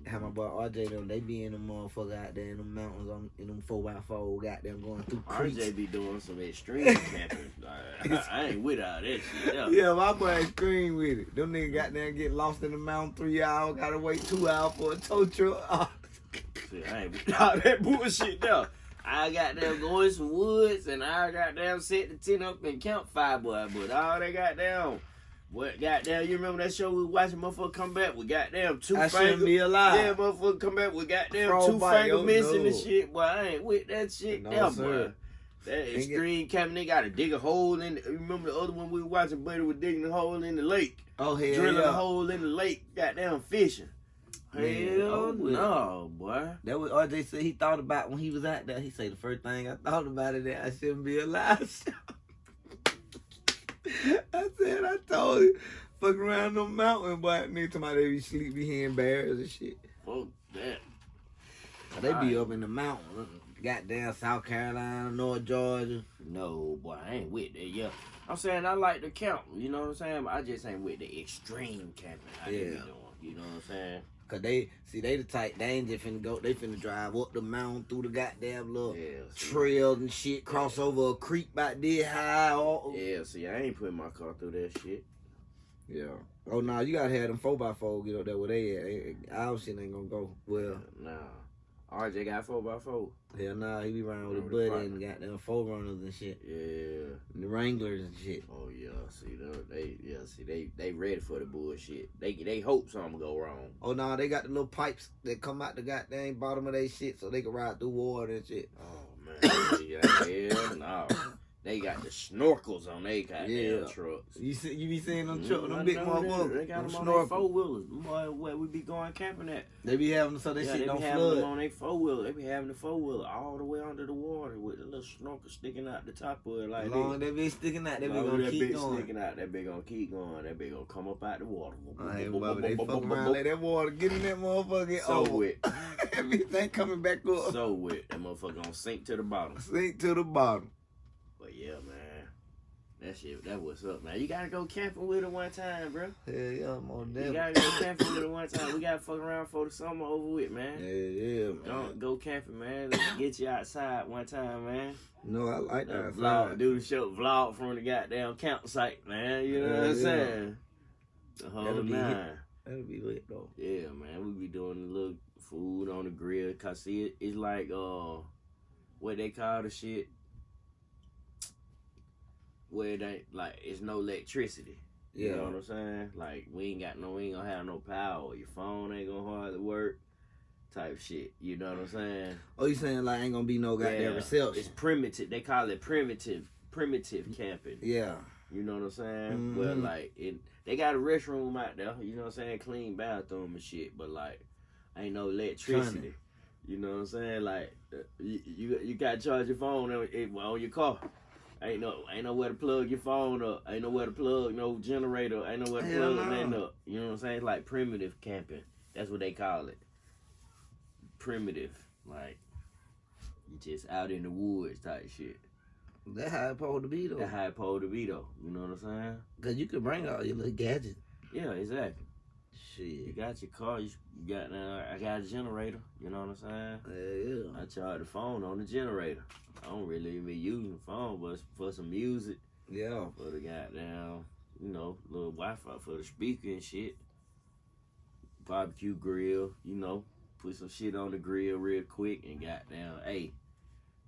How my boy RJ them, they be in them motherfucker out there in them mountains on in them four by four, got them going through creeks. RJ be doing some extreme camping. Like, I ain't with all that shit. Yeah. Yeah, my boy scream with it. Them niggas got there and get lost in the mountain three hours, gotta wait two hours for a tow truck. See, I ain't with all that bullshit though. I got them go in some woods and I got them set the tent up and campfire boy, but all they got down. What goddamn you remember that show we was watching motherfucker come back with goddamn two I shouldn't fingers? be alive. Yeah, motherfucker come back with goddamn Frog two bite, finger oh, missing no. and shit, boy. I ain't with that shit No, sir. boy. That extreme camping, they gotta dig a hole in. The, remember the other one we were watching? Buddy was digging a hole in the lake, Oh hell drilling yeah. a hole in the lake, goddamn fishing. Hell oh, no, boy. That was RJ said he thought about when he was out there. He said the first thing I thought about it that I shouldn't be alive. I said I told you, fuck around no mountain, boy. Nigga they be sleep behind bears and shit. Fuck that. They be Alright. up in the mountains, uh, goddamn South Carolina, North Georgia. No, boy, I ain't with that. Yeah, I'm saying I like to camp. You know what I'm saying? But I just ain't with the extreme camping. I yeah. Yeah. doing. You know what I'm saying? Cause they see they the type they ain't just finna go. They finna drive up the mountain through the goddamn little Yeah. see. trails and shit. Cross over a creek about this high. All, Yeah, see, I ain't putting my car through that shit. Yeah. Oh no, you gotta have them four by four get up there where they at. Ain't- Our shit ain't gonna go well. Nah. RJ got four by four. Hell nah, he be riding with a buddy and goddamn 4Runners and shit. Yeah. And the Wranglers and shit. Oh yeah. See them. They yeah. See they they ready for the bullshit. They they hope something go wrong. Oh no, they got the little pipes that come out the goddamn bottom of their shit so they can ride through water and shit. Oh man. yeah. Hell no. They got the snorkels on they got Yeah. trucks. You see, you be seeing them Mm, truck, I them big know motherfuckers, They got them them on their snorkels. four wheelers. Boy, where we be going camping at? They be having so they yeah, shit they don't be having them on their four wheeler. They be having the four wheeler all the way under the water with the little snorkel sticking out the top of it like As this. long as they be sticking out, they be gonna that keep bitch going. sticking out. That bitch gonna keep going. That bitch gonna come up out the water. Hey, Bobby, they fuck around, let that water get in that motherfucker. So over. wet, Everything coming back up. so wet. That motherfucker gonna sink to the bottom. Sink to the bottom. But yeah, man, that shit, that what's up, man. You gotta go camping with her one time, bro. Hell yeah, more You damn. gotta go camping with her one time. We gotta fuck around for the summer over with, man. Yeah, yeah, man. Don't go camping, man. Let's get you outside one time, man. No, I like that. vlog, do the show, vlog from the goddamn campsite, man. You know what I'm yeah. saying? The whole That'll be nine. That'll be lit though. Yeah, man. We be doing a little food on the grill. Cause see, it, it's like uh, what they call the shit. Where it ain't like it's no electricity. You know what I'm saying? Like we ain't got no, we ain't gonna have no power. Your phone ain't gonna hardly work. Type shit. You know what I'm saying? Oh, you saying like ain't gonna be no goddamn Yeah. reception? It's primitive. They call it primitive, primitive camping. Yeah. You know what I'm saying? Well, Mhm. like it, they got a restroom out there. You know what I'm saying? Clean bathroom and shit. But like, ain't no electricity. You know what I'm saying? Like, uh, you you, you got to charge your phone on your car. Ain't no ain't nowhere to plug your phone up. Ain't nowhere to plug no generator. Ain't nowhere to Hell plug no. nothing up. You know what I'm saying? It's like primitive camping. That's what they call it. Primitive, like you just out in the woods type shit. That how it supposed to be though. That's how it supposed to be though. You know what I'm saying? Cause you can bring all your little gadgets. Yeah, exactly. You got your car. You got uh, I got a generator. You know what I'm saying? Yeah, yeah. I charge the phone on the generator. I don't really even be using the phone, but for some music, Yeah. for the goddamn, you know, little Wi-Fi for the speaker and shit. Barbecue grill, you know, put some shit on the grill real quick and goddamn, hey,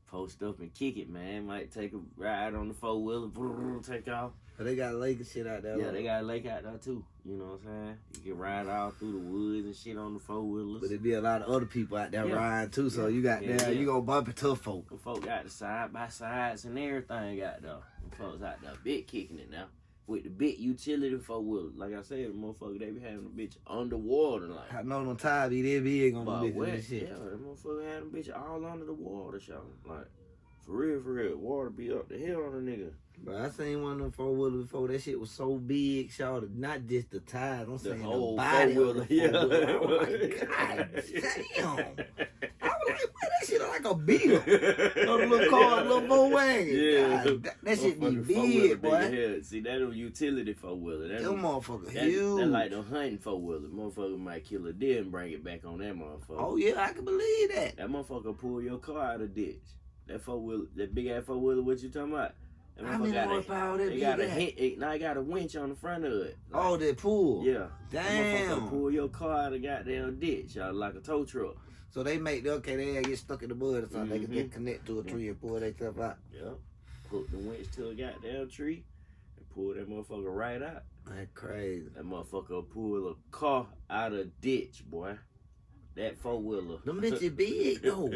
post up and kick it, man. Might take a ride on the four wheeler, take off. But they got lake and shit out there. Yeah, they got a lake out there too. You know what I'm saying? You can ride all through the woods and shit on the four wheelers. But it be a lot of other people out there Yeah. riding too, so Yeah. you got Yeah, there, you gonna bump into folk. Them folk got the side by sides and everything out there. Them folks out there bit kicking it now. With the big utility four wheeler. Like I said, the motherfucker, they be having the bitch underwater like. I know them tires be that big on the shit. yeah, that motherfucker had them bitch all under the water, y'all. Like, for real, for real. Water be up the hill on the nigga. But I seen one of them four wheelers before. That shit was so big, y'all. Not just the tires. I'm The saying whole the body four the wheeler. Yeah. God damn. I was like, man, that shit like a beetle. No, little car, little bow wagon. Yeah. God, that, that shit be big, boy. See, that a utility four wheeler. That Them motherfuckers That, huge. that like them hunting four wheeler. Motherfucker might kill a deer and bring it back on that motherfucker. oh yeah, I can believe that. That motherfucker pull your car out of ditch. That four wheeler, that big ass four wheeler. What you talking about? That How motherfucker many got a, horsepower that they got a hit. It, now I got a winch on the front of it. Like, Oh, that pull. yeah. That Damn. pull your car out of goddamn ditch, y'all, like a tow truck. So they make okay, they get stuck in the mud or something. They can mm-hmm. get connect to a tree and pull stuff out. Yep. Hook the winch to a goddamn tree and pull that motherfucker right out. That crazy. That motherfucker pull a car out of ditch, boy. That four wheeler. Them bitches big though.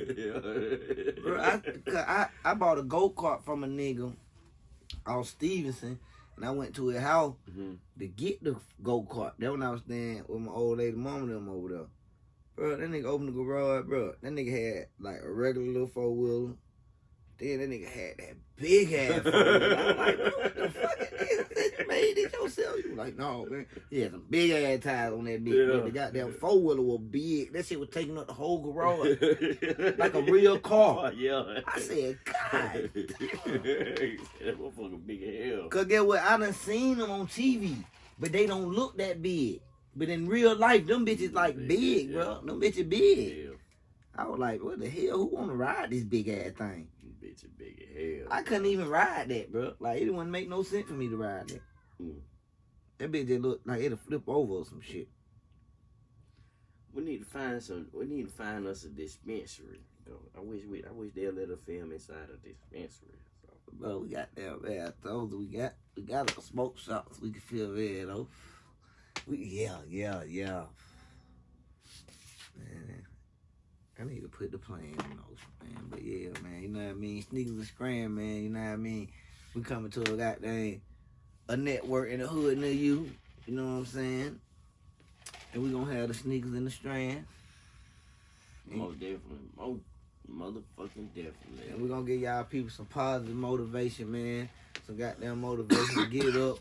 Bro, I, I, I bought a go kart from a nigga off Stevenson, and I went to his house Mhm. to get the go kart. That when I was staying with my old lady mom and them over there. Bro, that nigga opened the garage, bro. That nigga had like a regular little four wheeler. Then that nigga had that big ass four wheeler. I'm like, bro, what the fuck is You made it yourself? You like, no, man. He had some big ass tires on that bitch. Yeah. The goddamn four wheeler was big. That shit was taking up the whole garage. Like a real car. Yeah. I said, God damn. that motherfucker big as hell. Cause get what? I done seen them on TV, but they don't look that big. But in real life, them bitches like Big, big, yeah. bro. Them bitches big. Yeah. I was like, what the hell? Who wanna ride this big ass thing? Bitch is big as hell. I couldn't even ride that, bro. Like it wouldn't make no sense for me to ride that. Mm. That bitch just look like it'll flip over or some shit. We need to find some. We need to find us a dispensary. I wish we. I wish they'll let us film inside a dispensary. So. Bro, we got. I told you we got we got a smoke shops we can feel there though. We yeah, yeah, yeah. Man, I need to put the plan in motion, man. But yeah, man, you know what I mean? Sneakers and scram, man, you know what I mean? We coming to a goddamn a network in the hood near you, you know what I'm saying? And we gonna have the sneakers and the strand. Most definitely. Most motherfucking definitely. And we're gonna give y'all people some positive motivation, man. Some goddamn motivation to get up,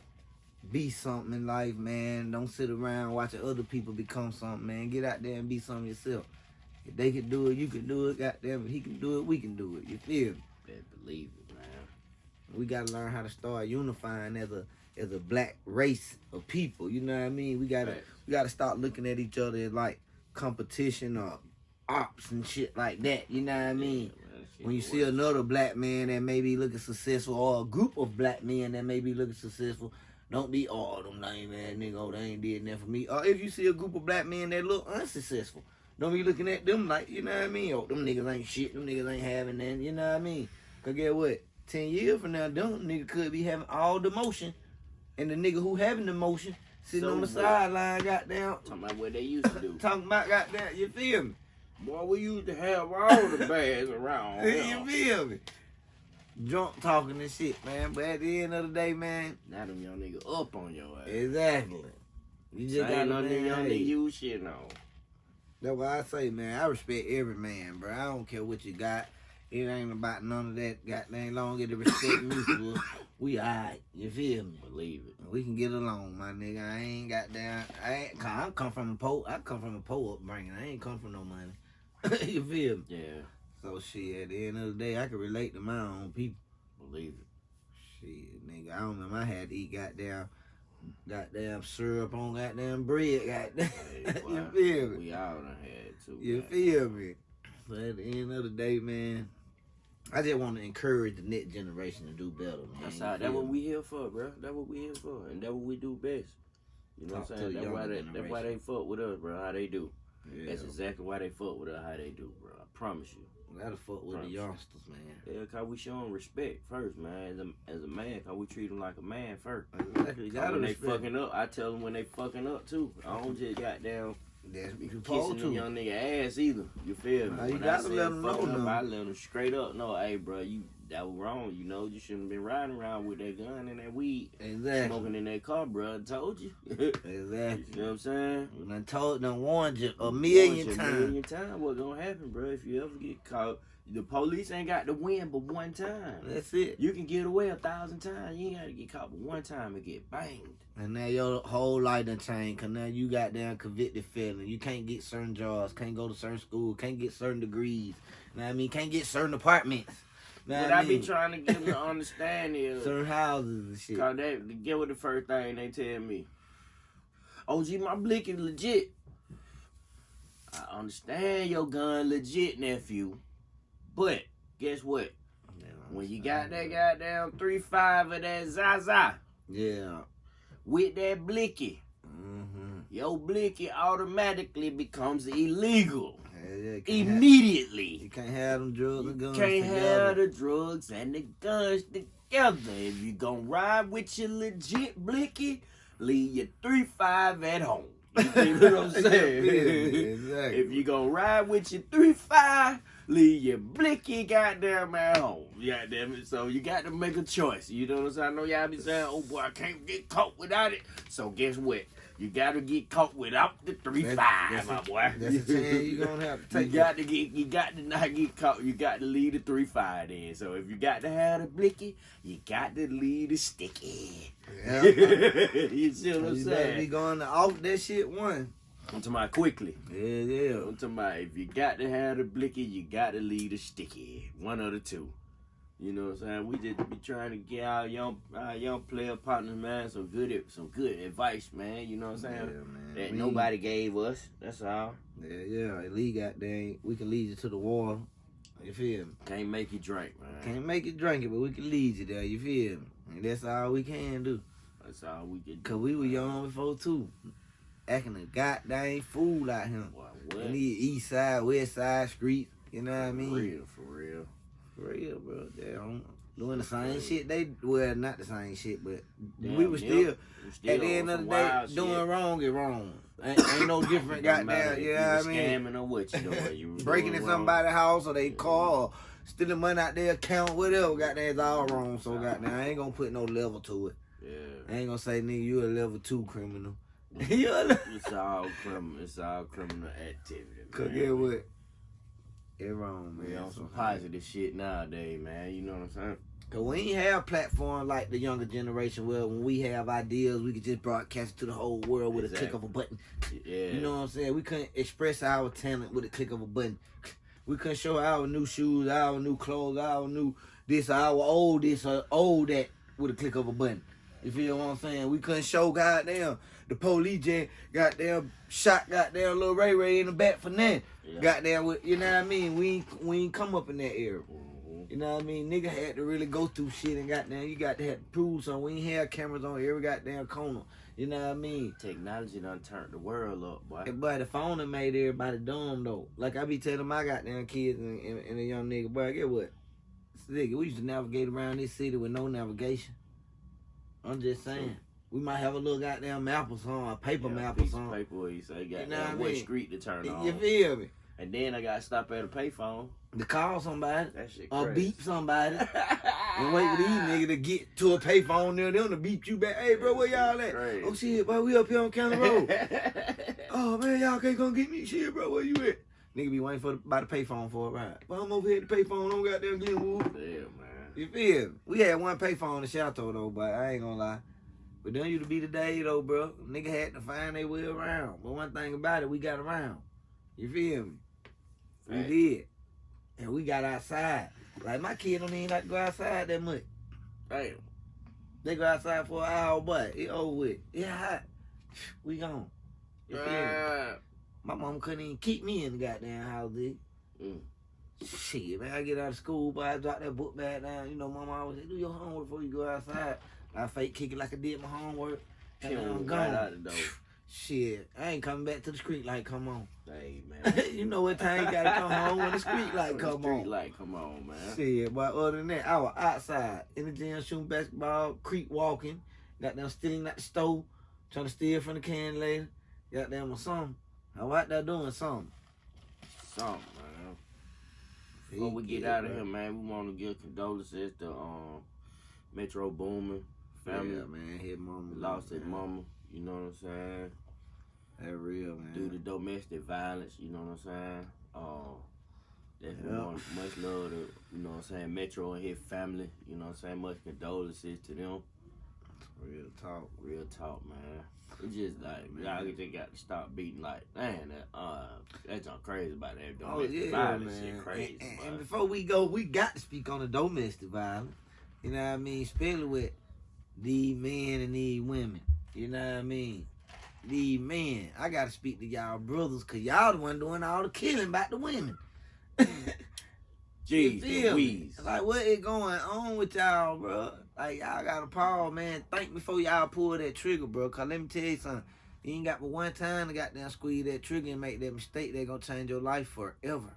be something in life, man. Don't sit around watching other people become something, man. Get out there and be something yourself. If they can do it, you can do it. Goddamn, if he can do it, we can do it. You feel me? Better believe it, man. We gotta learn how to start unifying as a as a black race of people. You know what I mean? We gotta Facts. we gotta start looking at each other as like competition or ops and shit like that. You know what I mean? Yeah, man, when you see another black man that may be looking successful or a group of black men that may be looking successful, don't be oh them lame ass nigga, oh they ain't did nothing for me. Or if you see a group of black men that look unsuccessful, don't be looking at them like, you know what I mean? Oh, them niggas ain't shit, them niggas ain't having that, you know what I mean? Cause get what? Ten years from now, them nigga could be having all the motion. And the nigga who having the motion sitting So on the sideline, goddamn, Talking about what they used to do. talking about goddamn, you feel me? Boy, we used to have all the bags around. you feel me? Drunk talking and shit, man. But at the end of the day, man, Now them young nigga up on your ass. exactly. You just got on to young nigga you shit on. That's why I say, man, I respect every man, bro. I don't care what you got. It ain't about none of that goddamn long as the respect mutual. We alright, you feel me? Believe it. We can get along, my nigga. I ain't got down. I ain't. Cause I come from a po. I come from a po upbringing. I ain't come from no money. you feel me? Yeah, So shit. At the end of the day, I can relate to my own people. believe it. Shit, nigga, I don't remember. I had to eat goddamn, goddamn syrup on goddamn bread. Goddamn, Hey, you feel me? We all done had too. You feel me? But at the end of the day, man, I just want to encourage the next generation to do better. Man. That's how. That's what we here for, bro. That's what we here for, and that's what we do best. You know Talk what I'm saying? That's why they. That's why they fuck with us, bro. How they do. Yeah, That's exactly why they fuck with us. How they do, bro. I promise you. Gotta fuck with the youngsters, man. Yeah, cause we show them respect first, man. As a as a man, cause we treat them like a man first. Exactly. Gotta when they fucking up, I tell them when they fucking up too. I don't just got down That's what you kissing to. young nigga ass either. You feel me? Nah, you When gotta let 'em fucking know up, now. I let them straight up know, hey, bro, you that was wrong. You know, you shouldn't have been riding around with that gun and that weed Exactly. smoking in that car, bro. I told you. Exactly. You know what I'm saying? I done told, done warned you a million A times. million times. What gonna happen, bro? If you ever get caught, the police ain't got to win but one time. That's it. You can get away a thousand times. You ain't gotta get caught but one time and get banged. And now your whole life done changed. Cause now you got down convicted felon. You can't get certain jobs, can't go to certain school, can't get certain degrees. Know what I mean? Can't get certain apartments. Know What what I be trying to get them to understand is, certain houses and shit. cause they get with the first thing they tell me. OG, my blick is legit. I understand your gun legit, nephew, but guess what? When you got that goddamn three five of that Zaza Yeah. with that blicky, Mm-hmm. your blicky automatically becomes illegal Yeah, yeah, you can't have- immediately. You can't have them drugs and guns Can't together. have the drugs and the guns together. If you gonna ride with your legit blicky, leave your three five at home. You feel what I'm saying? exactly. if you gonna ride with your three five, leave your blicky goddamn at home. Goddamn it. So you got to make a choice. You know what I'm saying? I know y'all be saying, oh boy, I can't get caught without it. So guess what? You gotta get caught without the three That's- five, that's my a- boy. That's a chance you gonna have to You got to get, you got to not get caught. You got to leave the three five in. So if you got to have the blicky, you got to leave the sticky. Yeah. you see what I'm you better be going to off that shit one. I'm talking about quickly. Yeah, yeah. I'm talking about if you got to have the blicky, you got to leave the sticky. One of the two. You know what I'm saying? We just be trying to get our young, our young player partners, man, some good, some good advice, man. You know what I'm saying? Yeah, man. That We- nobody gave us. That's all. Yeah, yeah. Lee got dang. We can lead you to the wall. You feel me? Can't make you drink, man. Can't make you drink it, but we can lead you there. You feel me? And that's all we can do. That's all we can. do, Cause we were young before too. acting a goddamn fool out here. What? In these east side, west side streets. You know what I mean? For real, for real. For real, bro. They don't doing the same shit. They well, not the same shit, but Damn, we were yep. still still at the end of the day wild doing wrong is wrong. Ain't, ain't no different. Goddamn, if you know I mean? Scamming or what you doing. You Breaking in somebody's house or they car or stealing money out their account, whatever. Goddamn, it's all wrong. So goddamn, I ain't gonna put no level to it. Yeah. I ain't gonna say nigga, you a level two criminal. you a level. It's all criminal. It's all criminal activity. Cause get what? It wrong, man. We on some positive shit nowadays, man. You know what I'm saying? Cause we ain't have platforms like the younger generation where when we have ideas, we could just broadcast it to the whole world with a click of a button. Yeah. You know what I'm saying? We couldn't express our talent with a click of a button. We couldn't show our new shoes, our new clothes, our new this, our old this, or old that with a click of a button. You feel what I'm saying? We couldn't show goddamn the police just goddamn shot goddamn little Ray Ray in the back for nothing. Yeah. Goddamn, with- you know what I mean? We ain't, we ain't come up in that era. Mhm. You know what I mean? Nigga had to really go through shit and goddamn, you got to have to prove something. We ain't have cameras on every goddamn corner. You know what I mean? Technology done turned the world up, boy. But the phone done made everybody dumb though. Like I be telling my goddamn kids and, and, and a young nigga, boy, get what? Nigga, we used to navigate around this city with no navigation. I'm just saying. We might have a little goddamn map or something, a paper Yeah, map or something. paper where you say, got know what what street to turn on. You feel me? And then I got to stop at a payphone. To call somebody or crazy. beep somebody. And wait for these niggas to get to a payphone near them to beep you back. Hey, bro, where y'all at? Crazy. Oh, shit, boy, we up here on County Road. oh, man, y'all can't come get me. Shit, bro, where you at? Nigga be waiting for the, by the payphone for a ride. Well, I'm over here at the payphone on goddamn Glenwood. Damn, man. You feel? me? We had one payphone in Chateau, though, but I ain't gonna lie. But then you to be the day, though, bro. Nigga had to find their way around. But one thing about it, we got around. You feel me? We did. And we got outside. Like, my kid don't even like to go outside that much. Damn. They go outside for an hour, but it over with. It hot. We gone. You feel me? Ah. My mom couldn't even keep me in the goddamn house, dude. Mm. Shit, man, I get out of school, but I drop that book bag down. You know, my mom always say, do your homework before you go outside. I fake kick it like I did my homework. And She I'm gone. right out. Shit, I ain't coming back to the street like come on. Hey, man. you know what time you gotta come home when the street light come street on. light come on, man. Shit, but other than that, I was outside in the gym shooting basketball, creek walking, got them stealing that the stove, trying to steal from the can lady, got them or something. I was out there doing something. Something, man. Before we get out of here, man, we want to give condolences to um Metro Boomin family. Yeah, man, his mama Lost his mama. You know what I'm saying? That real, man. Due to domestic violence. You know what I'm saying? Uh, Yeah. want much love to you know what I'm saying Metro and his family. You know what I'm saying? Much condolences to them. real talk. Real talk, man. It's just like y'all just got to stop beating like, man, that uh, that's on crazy about that Oh domestic yeah, violence man. shit crazy. and, and, and before we go, we got to speak on the domestic violence. You know what I mean? Especially with these men and these women. You know what I mean? These men. I got to speak to y'all brothers because y'all the one doing all the killing about the women. Jeez feel me? Louise. Like what is going on with y'all, bro? Like y'all got to pause, man. Think before y'all pull that trigger, bro. Cause let me tell you something. You ain't got but one time to goddamn squeeze that trigger and make that mistake. They gonna change your life forever.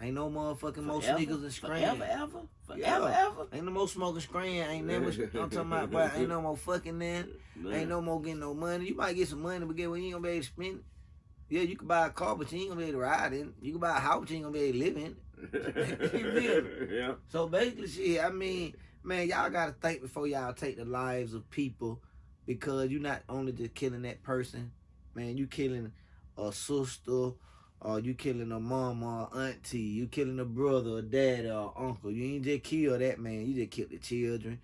Ain't no motherfucking more Forever? sneakers and screen. Forever, ever? Forever, Yeah. ever? Ain't no more smoking screen. Ain't never. I'm talking about, but ain't no more fucking then. Ain't no more getting no money. You might get some money, but get what you ain't gonna be able to spend it. Yeah, you can buy a car, but you ain't gonna be able to ride in. You can buy a house, but you ain't gonna be able to live in. it. yeah. So basically, shit, I mean, man, y'all gotta think before y'all take the lives of people because you're not only just killing that person, man, you killing a sister, or you killing a mama, or auntie, you killing a brother, or dad, or uncle. You ain't just kill that man, you just killed the children,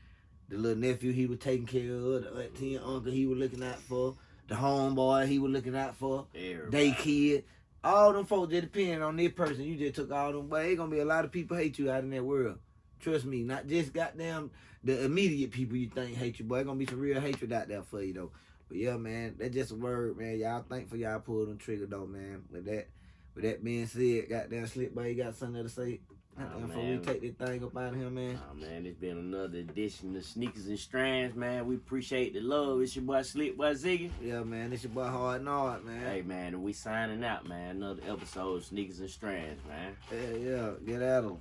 the little nephew he was taking care of, the auntie and uncle he was looking out for, the homeboy he was looking out for Everybody. they kid. All them folks that depend on this person, you just took all them. But ain't gonna be a lot of people hate you out in that world. Trust me, not just goddamn the immediate people you think hate you, but it's gonna be some real hatred out there for you though. But yeah, man, that's just a word, man. Y'all thankful y'all pulled them trigger though, man. With that, with that being said, goddamn Slick, boy, you got something to say? And Oh, before we take this thing up out of here, man. Oh man, it's been another edition of Sneakers and Strands, man. We appreciate the love. It's your boy Slick Boy Ziggy. Yeah, man. This your boy Hard Nard, man. Hey man, and we signing out, man. Another episode of Sneakers and Strands, man. Yeah, yeah. Get at 'em.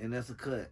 And that's a cut.